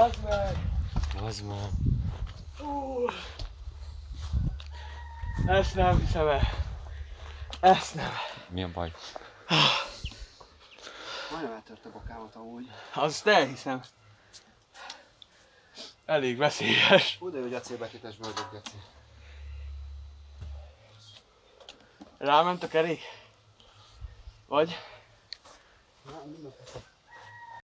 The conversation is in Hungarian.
Az meg! Az Ú. Ezt nem hiszem el. Ezt nem. Milyen baj? Majdnem eltört a bokámat amúgy. Azt elhiszem. Elég veszélyes. Úgy, hogy acélbetétes bőrök, Geci. Ráment a kerék? Vagy? Nem, Na, mindent